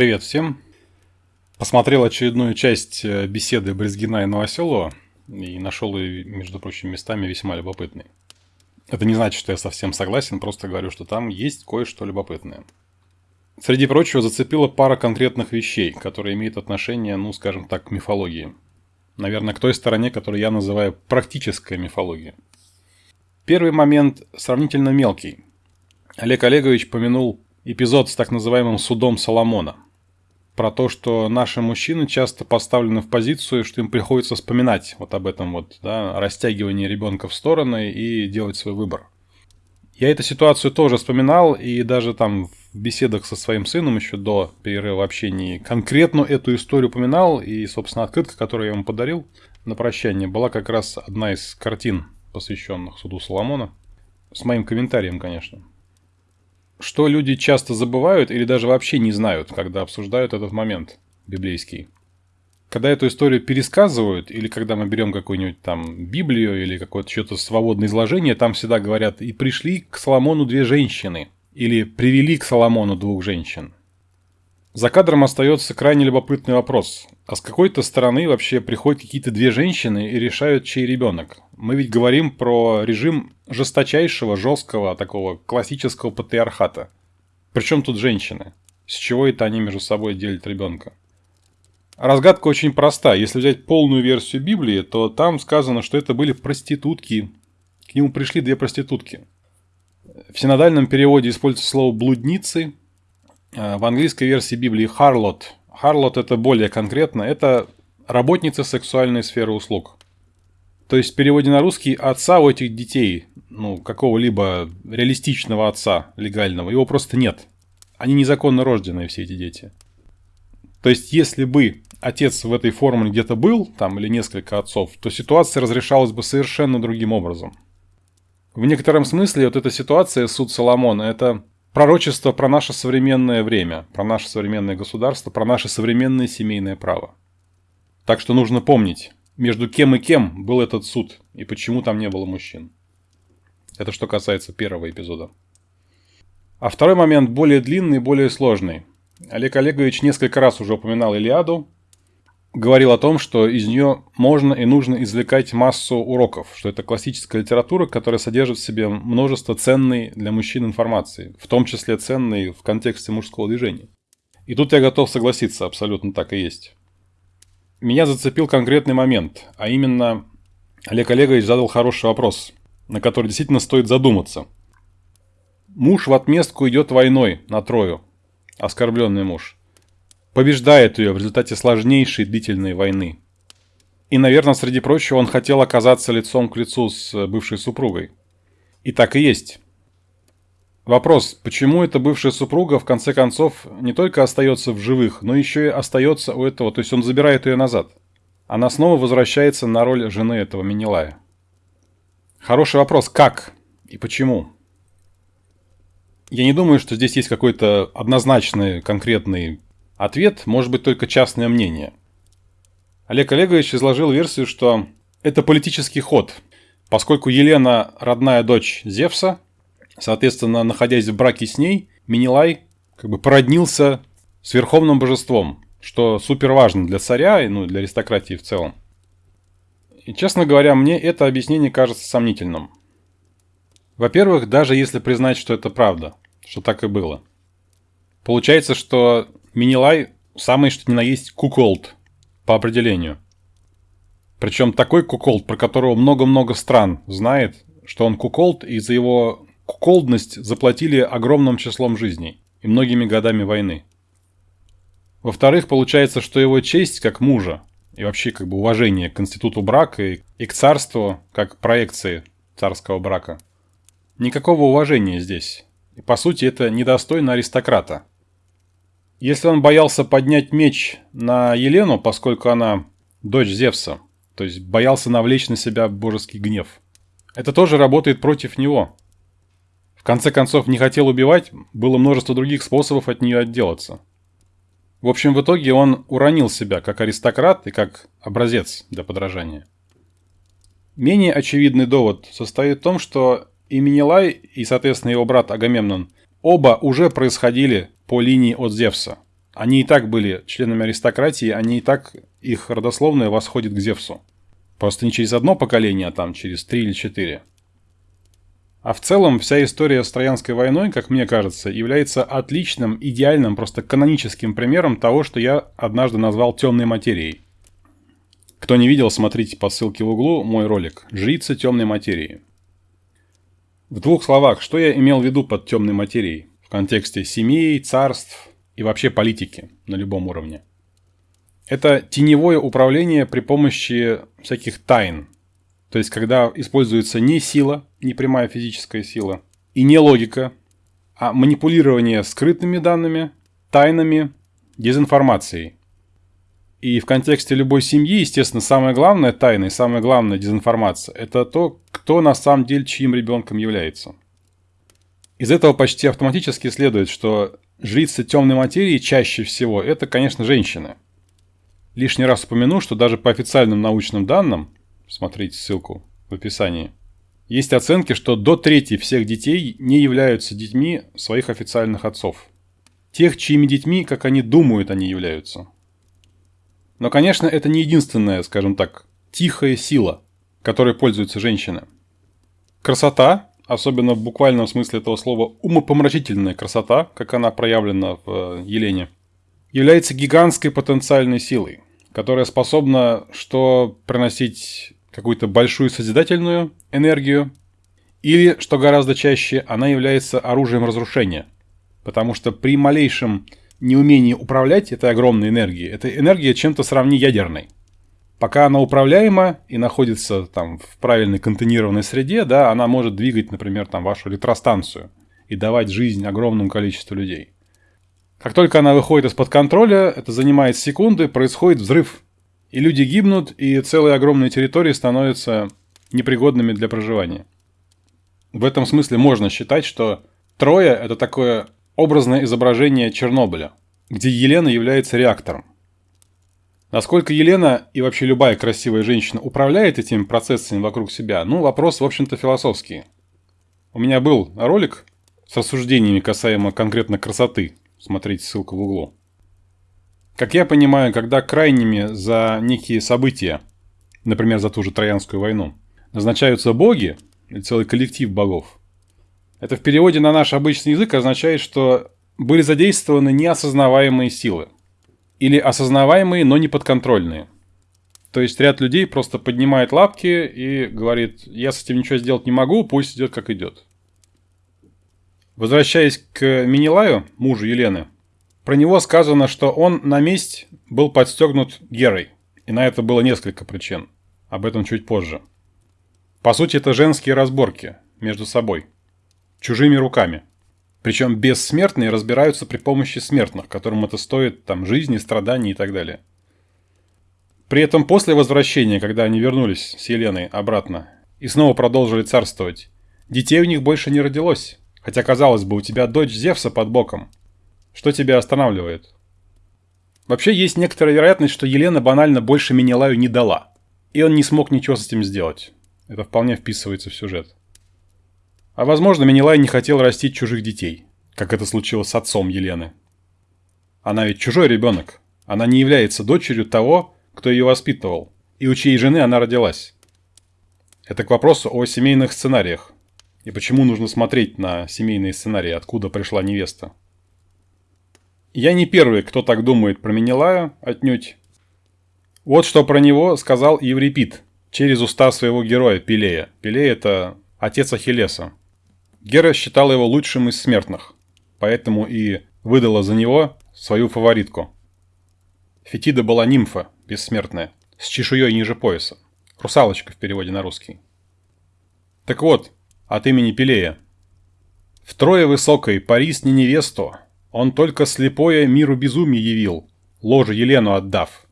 Привет всем. Посмотрел очередную часть э, беседы Брезгина и Новоселова и нашел ее, между прочим, местами весьма любопытной. Это не значит, что я совсем согласен, просто говорю, что там есть кое-что любопытное. Среди прочего зацепила пара конкретных вещей, которые имеют отношение, ну, скажем так, к мифологии. Наверное, к той стороне, которую я называю практическая мифология. Первый момент сравнительно мелкий. Олег Олегович помянул эпизод с так называемым судом Соломона. Про то, что наши мужчины часто поставлены в позицию, что им приходится вспоминать вот об этом вот, да, растягивании ребенка в стороны и делать свой выбор. Я эту ситуацию тоже вспоминал, и даже там в беседах со своим сыном еще до перерыва общения конкретно эту историю упоминал, и, собственно, открытка, которую я ему подарил на прощание, была как раз одна из картин, посвященных суду Соломона, с моим комментарием, конечно что люди часто забывают или даже вообще не знают, когда обсуждают этот момент библейский. Когда эту историю пересказывают, или когда мы берем какую-нибудь там Библию или какое-то что-то свободное изложение, там всегда говорят «и пришли к Соломону две женщины» или «привели к Соломону двух женщин». За кадром остается крайне любопытный вопрос. А с какой-то стороны вообще приходят какие-то две женщины и решают, чей ребенок? Мы ведь говорим про режим жесточайшего, жесткого, такого классического патриархата. Причем тут женщины? С чего это они между собой делят ребенка? Разгадка очень проста. Если взять полную версию Библии, то там сказано, что это были проститутки. К нему пришли две проститутки. В синодальном переводе используется слово «блудницы», в английской версии Библии Харлот. Харлот это более конкретно, это работница сексуальной сферы услуг. То есть в переводе на русский отца у этих детей, ну, какого-либо реалистичного отца легального, его просто нет. Они незаконно рожденные, все эти дети. То есть, если бы отец в этой формуле где-то был, там, или несколько отцов, то ситуация разрешалась бы совершенно другим образом. В некотором смысле вот эта ситуация, суд Соломона, это пророчество про наше современное время, про наше современное государство, про наше современное семейное право. Так что нужно помнить, между кем и кем был этот суд, и почему там не было мужчин. Это что касается первого эпизода. А второй момент более длинный, более сложный. Олег Олегович несколько раз уже упоминал Илиаду, говорил о том, что из нее можно и нужно извлекать массу уроков, что это классическая литература, которая содержит в себе множество ценной для мужчин информации, в том числе ценной в контексте мужского движения. И тут я готов согласиться, абсолютно так и есть. Меня зацепил конкретный момент, а именно Олег Олегович задал хороший вопрос, на который действительно стоит задуматься. Муж в отместку идет войной на Трою, оскорбленный муж – побеждает ее в результате сложнейшей длительной войны. И, наверное, среди прочего, он хотел оказаться лицом к лицу с бывшей супругой. И так и есть. Вопрос, почему эта бывшая супруга в конце концов не только остается в живых, но еще и остается у этого, то есть он забирает ее назад. Она снова возвращается на роль жены этого Минилая. Хороший вопрос, как и почему? Я не думаю, что здесь есть какой-то однозначный, конкретный Ответ может быть только частное мнение. Олег Олегович изложил версию, что это политический ход, поскольку Елена родная дочь Зевса, соответственно, находясь в браке с ней, Минилай как бы породнился с верховным божеством, что супер важно для царя и ну, для аристократии в целом. И, честно говоря, мне это объяснение кажется сомнительным. Во-первых, даже если признать, что это правда, что так и было. Получается, что Минилай самый что ни на есть куколд по определению. Причем такой куколд, про которого много-много стран знает, что он куколд, и за его куколдность заплатили огромным числом жизней и многими годами войны. Во-вторых, получается, что его честь как мужа и вообще как бы уважение к институту брака и, и к царству как проекции царского брака. Никакого уважения здесь. И по сути это недостойно аристократа. Если он боялся поднять меч на Елену, поскольку она дочь Зевса, то есть боялся навлечь на себя божеский гнев, это тоже работает против него. В конце концов, не хотел убивать, было множество других способов от нее отделаться. В общем, в итоге он уронил себя как аристократ и как образец для подражания. Менее очевидный довод состоит в том, что и Минилай, и, соответственно, его брат Агамемнон оба уже происходили по линии от Зевса. Они и так были членами аристократии, они и так, их родословное восходит к Зевсу. Просто не через одно поколение, а там через три или четыре. А в целом вся история с Троянской войной, как мне кажется, является отличным, идеальным, просто каноническим примером того, что я однажды назвал темной материей. Кто не видел, смотрите по ссылке в углу мой ролик «Жрица темной материи». В двух словах, что я имел в виду под темной материей в контексте семей, царств и вообще политики на любом уровне? Это теневое управление при помощи всяких тайн, то есть, когда используется не сила, не прямая физическая сила, и не логика, а манипулирование скрытыми данными, тайнами, дезинформацией. И в контексте любой семьи, естественно, самое главное тайна и самое главное дезинформация – это то, кто на самом деле чьим ребенком является. Из этого почти автоматически следует, что жрицы темной материи чаще всего – это, конечно, женщины. Лишний раз упомяну, что даже по официальным научным данным – смотрите ссылку в описании, есть оценки, что до трети всех детей не являются детьми своих официальных отцов. Тех, чьими детьми, как они думают, они являются. Но, конечно, это не единственная, скажем так, тихая сила, которой пользуются женщины. Красота, особенно в буквальном смысле этого слова, умопомрачительная красота, как она проявлена в э, Елене, является гигантской потенциальной силой, которая способна что приносить какую-то большую созидательную энергию, или, что гораздо чаще, она является оружием разрушения. Потому что при малейшем неумении управлять этой огромной энергией, эта энергия чем-то сравни ядерной. Пока она управляема и находится там в правильной контейнированной среде, да, она может двигать, например, там вашу электростанцию и давать жизнь огромному количеству людей. Как только она выходит из-под контроля, это занимает секунды, происходит взрыв и люди гибнут, и целые огромные территории становятся непригодными для проживания. В этом смысле можно считать, что Троя – это такое образное изображение Чернобыля, где Елена является реактором. Насколько Елена и вообще любая красивая женщина управляет этими процессами вокруг себя, ну, вопрос, в общем-то, философский. У меня был ролик с рассуждениями касаемо конкретно красоты. Смотрите ссылку в углу. Как я понимаю, когда крайними за некие события, например, за ту же Троянскую войну, назначаются боги или целый коллектив богов, это в переводе на наш обычный язык означает, что были задействованы неосознаваемые силы. Или осознаваемые, но не подконтрольные. То есть ряд людей просто поднимает лапки и говорит, я с этим ничего сделать не могу, пусть идет как идет. Возвращаясь к Минилаю, мужу Елены, про него сказано, что он на месть был подстегнут Герой. И на это было несколько причин. Об этом чуть позже. По сути, это женские разборки между собой. Чужими руками. Причем бессмертные разбираются при помощи смертных, которым это стоит там жизни, страданий и так далее. При этом после возвращения, когда они вернулись с Еленой обратно и снова продолжили царствовать, детей у них больше не родилось. Хотя, казалось бы, у тебя дочь Зевса под боком. Что тебя останавливает? Вообще есть некоторая вероятность, что Елена банально больше Менелаю не дала. И он не смог ничего с этим сделать. Это вполне вписывается в сюжет. А возможно, Менелай не хотел растить чужих детей, как это случилось с отцом Елены. Она ведь чужой ребенок. Она не является дочерью того, кто ее воспитывал, и у чьей жены она родилась. Это к вопросу о семейных сценариях. И почему нужно смотреть на семейные сценарии, откуда пришла невеста. Я не первый, кто так думает про Менелая, отнюдь. Вот что про него сказал Еврипид через уста своего героя Пелея. Пелей – это отец Ахиллеса. Гера считал его лучшим из смертных, поэтому и выдала за него свою фаворитку. Фетида была нимфа, бессмертная, с чешуей ниже пояса. Русалочка в переводе на русский. Так вот, от имени Пелея. Втрое высокой Парис не невесту, он только слепое миру безумие явил, ложу Елену отдав.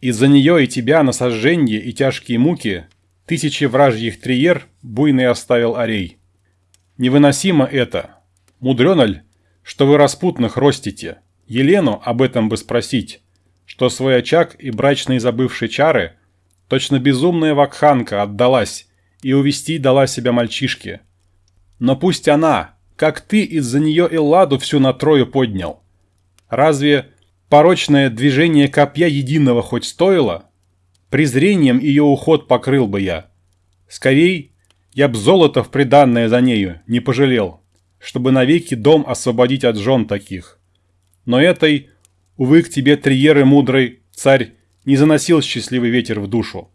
Из-за нее и тебя на сожженье и тяжкие муки тысячи вражьих триер буйный оставил орей. Невыносимо это. Мудрено ль, что вы распутных ростите? Елену об этом бы спросить, что свой очаг и брачные забывшие чары точно безумная вакханка отдалась и увести дала себя мальчишке. Но пусть она, как ты из-за нее Элладу всю на трою поднял. Разве порочное движение копья единого хоть стоило, презрением ее уход покрыл бы я. Скорей, я б золото в приданное за нею не пожалел, чтобы навеки дом освободить от жен таких. Но этой, увы, к тебе, триеры мудрый, царь, не заносил счастливый ветер в душу.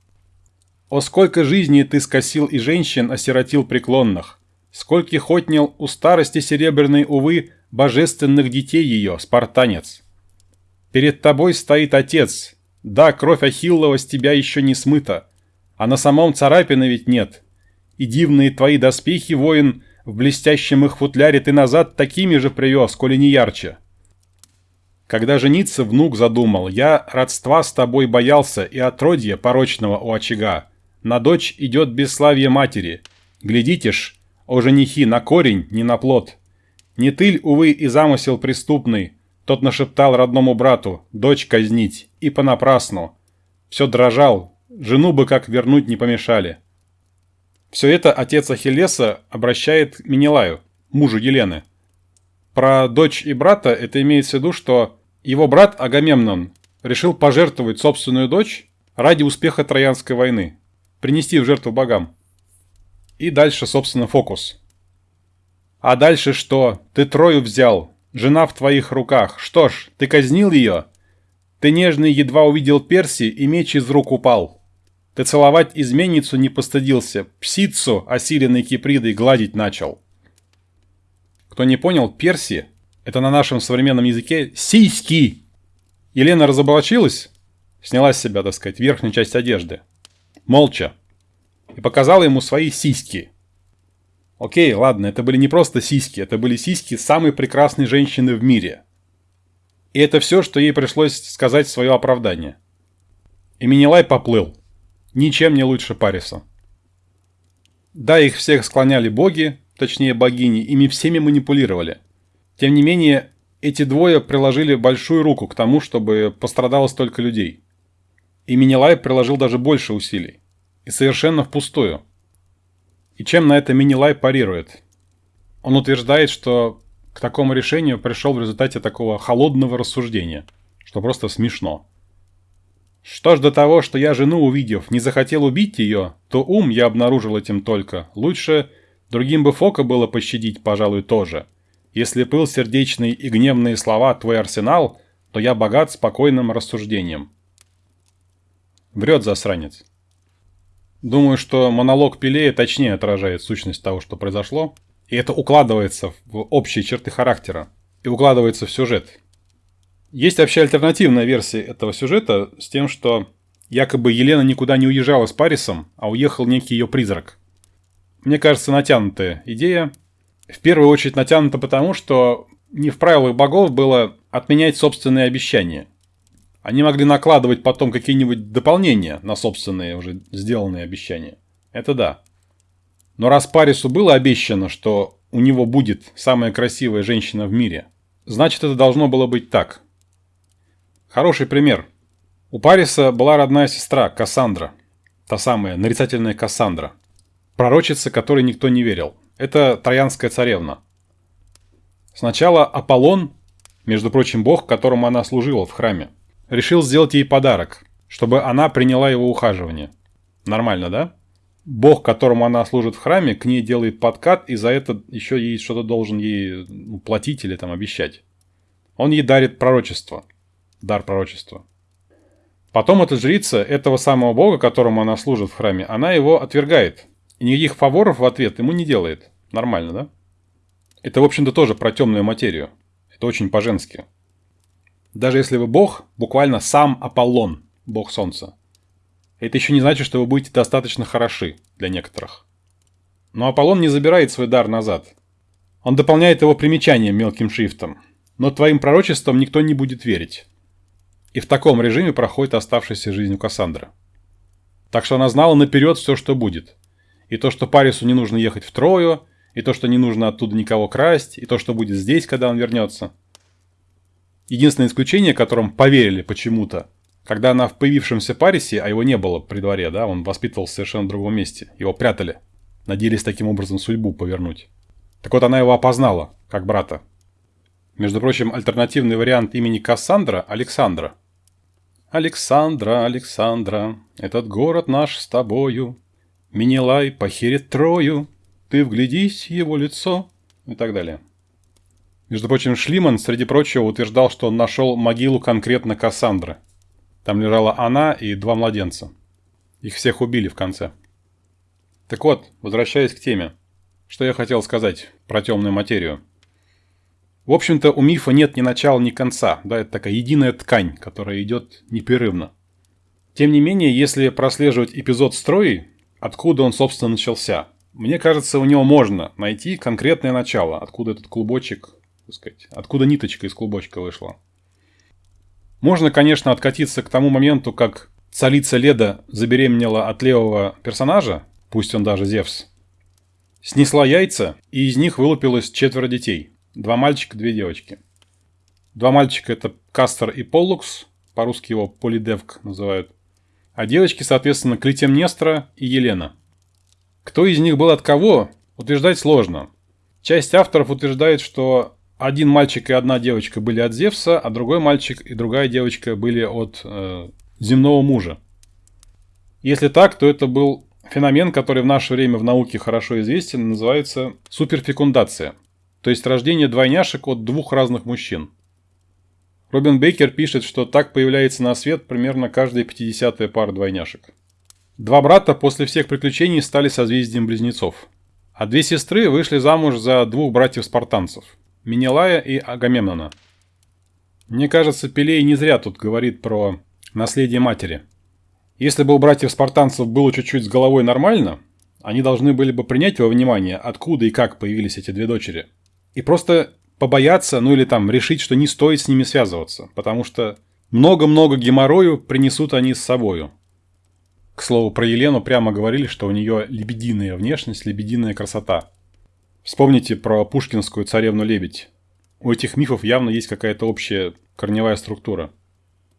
О, сколько жизней ты скосил и женщин осиротил преклонных, скольких отнял у старости серебряной, увы, божественных детей ее, спартанец. Перед тобой стоит отец, да, кровь Ахиллова с тебя еще не смыта, а на самом царапины ведь нет. И дивные твои доспехи, воин, в блестящем их футляре ты назад такими же привез, коли не ярче. Когда жениться внук задумал, я родства с тобой боялся и отродья порочного у очага. На дочь идет бесславие матери. Глядите ж, о женихи, на корень, не на плод. Не тыль, увы, и замысел преступный. Тот нашептал родному брату, дочь казнить, и понапрасну. Все дрожал, жену бы как вернуть не помешали. Все это отец Ахиллеса обращает к Менелаю, мужу Елены. Про дочь и брата это имеется в виду, что его брат Агамемнон решил пожертвовать собственную дочь ради успеха Троянской войны, принести в жертву богам. И дальше, собственно, фокус. А дальше что? Ты Трою взял, жена в твоих руках. Что ж, ты казнил ее? Ты нежный едва увидел Перси, и меч из рук упал. Ты целовать изменницу не постыдился, псицу, осиленной кипридой, гладить начал. Кто не понял, перси – это на нашем современном языке сиськи. Елена разоблачилась, сняла с себя, так сказать, верхнюю часть одежды. Молча. И показала ему свои сиськи. Окей, ладно, это были не просто сиськи, это были сиськи самой прекрасной женщины в мире. И это все, что ей пришлось сказать в свое оправдание. И Минилай поплыл. Ничем не лучше Париса. Да, их всех склоняли боги, точнее богини, ими всеми манипулировали. Тем не менее, эти двое приложили большую руку к тому, чтобы пострадало столько людей. И Минилай приложил даже больше усилий. И совершенно впустую. И чем на это Минилай парирует? Он утверждает, что к такому решению пришел в результате такого холодного рассуждения, что просто смешно. Что ж до того, что я жену увидев, не захотел убить ее, то ум я обнаружил этим только. Лучше Другим бы Фока было пощадить, пожалуй, тоже. Если пыл сердечный и гневные слова твой арсенал, то я богат спокойным рассуждением. Врет засранец. Думаю, что монолог Пелея точнее отражает сущность того, что произошло, и это укладывается в общие черты характера и укладывается в сюжет. Есть вообще альтернативная версия этого сюжета с тем, что якобы Елена никуда не уезжала с Парисом, а уехал некий ее призрак – мне кажется, натянутая идея. В первую очередь натянута потому, что не в правилах богов было отменять собственные обещания. Они могли накладывать потом какие-нибудь дополнения на собственные уже сделанные обещания. Это да. Но раз Парису было обещано, что у него будет самая красивая женщина в мире, значит это должно было быть так. Хороший пример. У Париса была родная сестра Кассандра. Та самая нарицательная Кассандра – пророчица, которой никто не верил. Это Троянская царевна. Сначала Аполлон, между прочим, бог, которому она служила в храме, решил сделать ей подарок, чтобы она приняла его ухаживание. Нормально, да? Бог, которому она служит в храме, к ней делает подкат, и за это еще ей что-то должен ей ну, платить или там обещать. Он ей дарит пророчество. Дар пророчества. Потом эта жрица этого самого бога, которому она служит в храме, она его отвергает. И никаких фаворов в ответ ему не делает. Нормально, да? Это, в общем-то, тоже про темную материю. Это очень по-женски. Даже если вы бог, буквально сам Аполлон, бог солнца. Это еще не значит, что вы будете достаточно хороши для некоторых. Но Аполлон не забирает свой дар назад. Он дополняет его примечанием мелким шрифтом. Но твоим пророчеством никто не будет верить. И в таком режиме проходит оставшаяся жизнь у Кассандры. Так что она знала наперед все, что будет. И то, что Парису не нужно ехать в Трою, и то, что не нужно оттуда никого красть, и то, что будет здесь, когда он вернется. Единственное исключение, которым поверили почему-то, когда она в появившемся Парисе, а его не было при дворе, да, он воспитывался в совершенно другом месте, его прятали, надеялись таким образом судьбу повернуть. Так вот она его опознала, как брата. Между прочим, альтернативный вариант имени Кассандра – Александра. «Александра, Александра, этот город наш с тобою, Минилай похерит Трою, ты вглядись его лицо» и так далее. Между прочим, Шлиман, среди прочего, утверждал, что он нашел могилу конкретно Кассандры. Там лежала она и два младенца. Их всех убили в конце. Так вот, возвращаясь к теме. Что я хотел сказать про темную материю. В общем-то, у мифа нет ни начала, ни конца. Да, это такая единая ткань, которая идет непрерывно. Тем не менее, если прослеживать эпизод строи, откуда он, собственно, начался, мне кажется, у него можно найти конкретное начало, откуда этот клубочек, так сказать, откуда ниточка из клубочка вышла. Можно, конечно, откатиться к тому моменту, как царица Леда забеременела от левого персонажа, пусть он даже Зевс, снесла яйца, и из них вылупилось четверо детей – Два мальчика, две девочки. Два мальчика это Кастер и Поллукс, по-русски его Полидевк называют. А девочки, соответственно, Клитемнестра и Елена. Кто из них был от кого, утверждать сложно. Часть авторов утверждает, что один мальчик и одна девочка были от Зевса, а другой мальчик и другая девочка были от э, земного мужа. Если так, то это был феномен, который в наше время в науке хорошо известен, называется суперфекундация – то есть рождение двойняшек от двух разных мужчин. Робин Бейкер пишет, что так появляется на свет примерно каждая 50 пара двойняшек. Два брата после всех приключений стали созвездием близнецов. А две сестры вышли замуж за двух братьев-спартанцев – Менелая и Агамемнона. Мне кажется, Пелей не зря тут говорит про наследие матери. Если бы у братьев-спартанцев было чуть-чуть с головой нормально, они должны были бы принять во внимание, откуда и как появились эти две дочери – и просто побояться, ну или там решить, что не стоит с ними связываться, потому что много-много геморрою принесут они с собою. К слову, про Елену прямо говорили, что у нее лебединая внешность, лебединая красота. Вспомните про пушкинскую царевну-лебедь. У этих мифов явно есть какая-то общая корневая структура.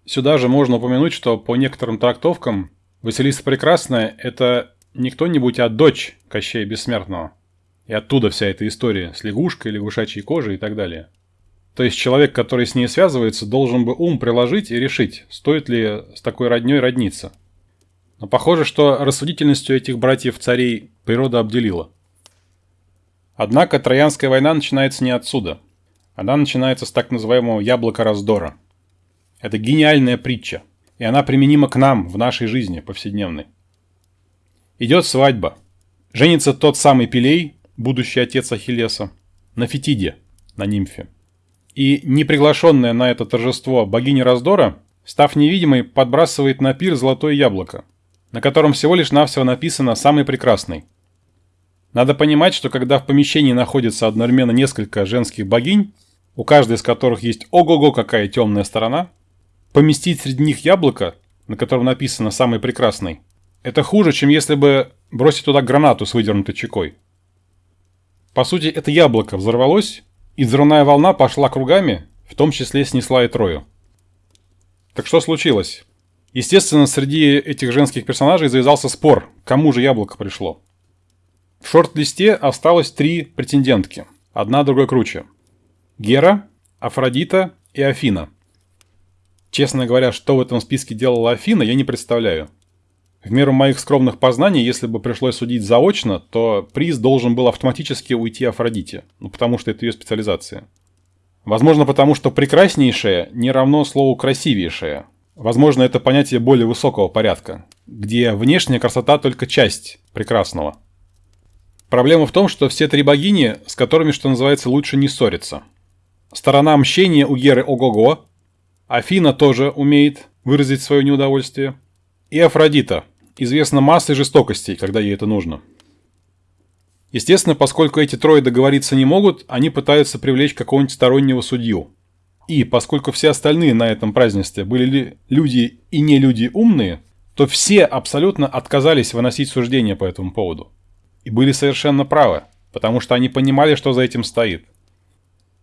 Сюда же можно упомянуть, что по некоторым трактовкам Василиса Прекрасная – это не кто-нибудь, а дочь Кощея Бессмертного – и оттуда вся эта история с лягушкой, лягушачьей кожей и так далее. То есть человек, который с ней связывается, должен бы ум приложить и решить, стоит ли с такой родней родниться. Но похоже, что рассудительностью этих братьев-царей природа обделила. Однако Троянская война начинается не отсюда. Она начинается с так называемого яблока раздора. Это гениальная притча, и она применима к нам в нашей жизни повседневной. Идет свадьба. Женится тот самый Пелей, будущий отец Ахиллеса, на Фетиде, на нимфе. И неприглашенная на это торжество богиня раздора, став невидимой, подбрасывает на пир золотое яблоко, на котором всего лишь навсего написано «самый прекрасный». Надо понимать, что когда в помещении находится одновременно несколько женских богинь, у каждой из которых есть ого-го какая темная сторона, поместить среди них яблоко, на котором написано «самый прекрасный», это хуже, чем если бы бросить туда гранату с выдернутой чекой. По сути, это яблоко взорвалось, и взрывная волна пошла кругами, в том числе снесла и Трою. Так что случилось? Естественно, среди этих женских персонажей завязался спор, кому же яблоко пришло. В шорт-листе осталось три претендентки, одна другой круче. Гера, Афродита и Афина. Честно говоря, что в этом списке делала Афина, я не представляю. В меру моих скромных познаний, если бы пришлось судить заочно, то приз должен был автоматически уйти Афродите, ну, потому что это ее специализация. Возможно, потому что прекраснейшее не равно слову красивейшее. Возможно, это понятие более высокого порядка, где внешняя красота только часть прекрасного. Проблема в том, что все три богини, с которыми, что называется, лучше не ссориться. Сторона мщения у Геры ого-го, Афина тоже умеет выразить свое неудовольствие, и Афродита – известна массой жестокостей, когда ей это нужно. Естественно, поскольку эти трое договориться не могут, они пытаются привлечь какого-нибудь стороннего судью. И поскольку все остальные на этом празднестве были люди и не люди умные, то все абсолютно отказались выносить суждения по этому поводу. И были совершенно правы, потому что они понимали, что за этим стоит.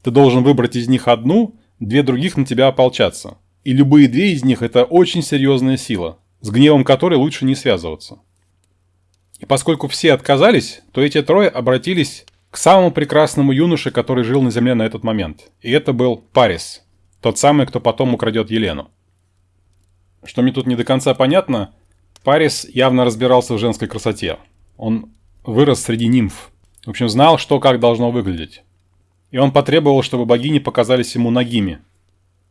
Ты должен выбрать из них одну, две других на тебя ополчаться. И любые две из них – это очень серьезная сила, с гневом которой лучше не связываться. И поскольку все отказались, то эти трое обратились к самому прекрасному юноше, который жил на земле на этот момент. И это был Парис, тот самый, кто потом украдет Елену. Что мне тут не до конца понятно, Парис явно разбирался в женской красоте. Он вырос среди нимф. В общем, знал, что как должно выглядеть. И он потребовал, чтобы богини показались ему нагими.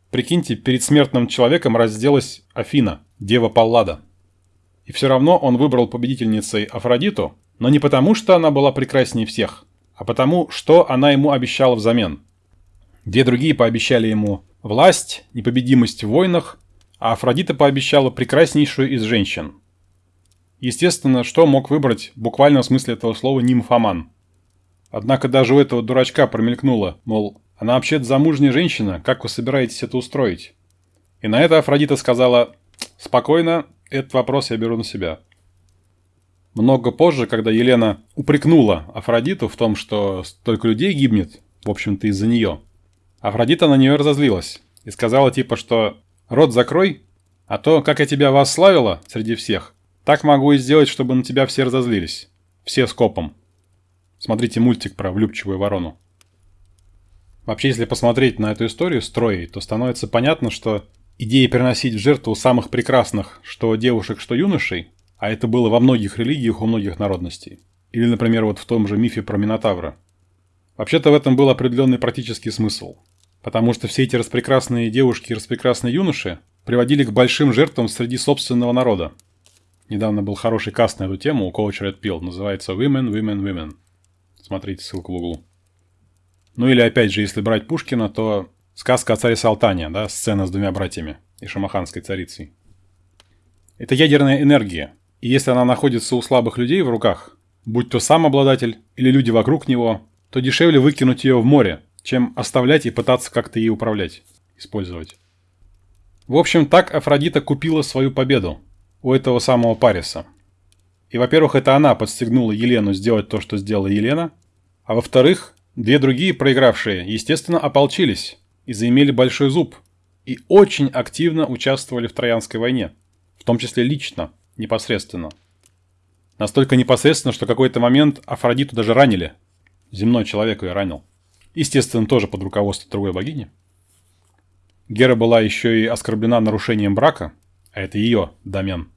Прикиньте, перед смертным человеком разделась Афина, дева Паллада. И все равно он выбрал победительницей Афродиту, но не потому, что она была прекраснее всех, а потому, что она ему обещала взамен. Две другие пообещали ему власть, непобедимость в войнах, а Афродита пообещала прекраснейшую из женщин. Естественно, что мог выбрать в буквальном смысле этого слова нимфоман. Однако даже у этого дурачка промелькнуло, мол, она вообще-то замужняя женщина, как вы собираетесь это устроить? И на это Афродита сказала, спокойно, этот вопрос я беру на себя. Много позже, когда Елена упрекнула Афродиту в том, что столько людей гибнет, в общем-то из-за нее, Афродита на нее разозлилась и сказала типа, что «рот закрой, а то, как я тебя восславила среди всех, так могу и сделать, чтобы на тебя все разозлились. Все скопом». Смотрите мультик про влюбчивую ворону. Вообще, если посмотреть на эту историю с Троей, то становится понятно, что идея переносить в жертву самых прекрасных, что девушек, что юношей, а это было во многих религиях у многих народностей. Или, например, вот в том же мифе про Минотавра. Вообще-то в этом был определенный практический смысл. Потому что все эти распрекрасные девушки и распрекрасные юноши приводили к большим жертвам среди собственного народа. Недавно был хороший каст на эту тему у Coach Red Pill. Называется Women, Women, Women. Смотрите ссылку в углу. Ну или опять же, если брать Пушкина, то сказка о царе Салтане, да, сцена с двумя братьями и шамаханской царицей. Это ядерная энергия, и если она находится у слабых людей в руках, будь то сам обладатель или люди вокруг него, то дешевле выкинуть ее в море, чем оставлять и пытаться как-то ей управлять, использовать. В общем, так Афродита купила свою победу у этого самого Париса. И, во-первых, это она подстегнула Елену сделать то, что сделала Елена, а во-вторых, две другие проигравшие, естественно, ополчились и заимели большой зуб, и очень активно участвовали в Троянской войне, в том числе лично, непосредственно. Настолько непосредственно, что какой-то момент Афродиту даже ранили. Земной человек ее ранил. Естественно, тоже под руководством другой богини. Гера была еще и оскорблена нарушением брака, а это ее домен.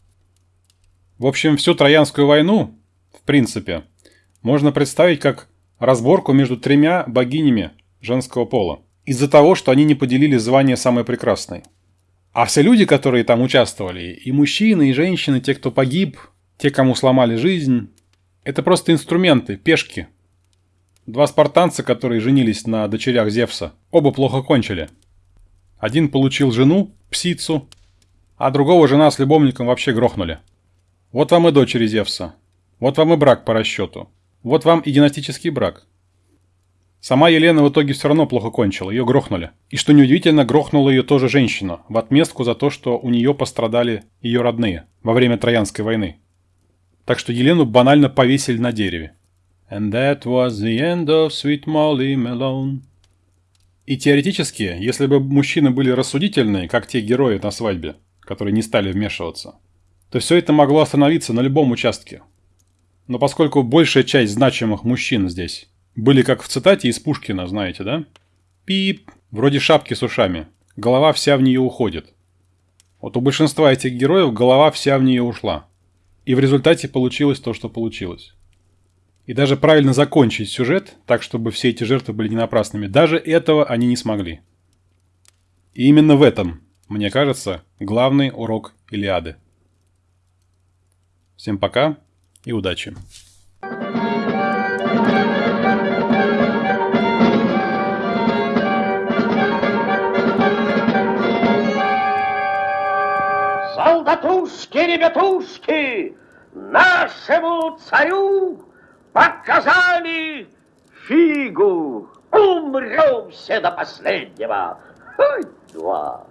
В общем, всю Троянскую войну, в принципе, можно представить как разборку между тремя богинями женского пола. Из-за того, что они не поделили звание самой прекрасной. А все люди, которые там участвовали, и мужчины, и женщины, те, кто погиб, те, кому сломали жизнь, это просто инструменты, пешки. Два спартанца, которые женились на дочерях Зевса, оба плохо кончили. Один получил жену, псицу, а другого жена с любовником вообще грохнули. Вот вам и дочери Зевса. Вот вам и брак по расчету. Вот вам и династический брак. Сама Елена в итоге все равно плохо кончила, ее грохнули. И что неудивительно, грохнула ее тоже женщина, в отместку за то, что у нее пострадали ее родные во время Троянской войны. Так что Елену банально повесили на дереве. And that was the end of sweet Molly Malone. И теоретически, если бы мужчины были рассудительные, как те герои на свадьбе, которые не стали вмешиваться, то все это могло остановиться на любом участке. Но поскольку большая часть значимых мужчин здесь были как в цитате из Пушкина, знаете, да? Пип, вроде шапки с ушами, голова вся в нее уходит. Вот у большинства этих героев голова вся в нее ушла. И в результате получилось то, что получилось. И даже правильно закончить сюжет, так чтобы все эти жертвы были не напрасными, даже этого они не смогли. И именно в этом, мне кажется, главный урок Илиады. Всем пока и удачи! Солдатушки, ребятушки, нашему царю показали фигу. Умрем все до последнего. Хоть два.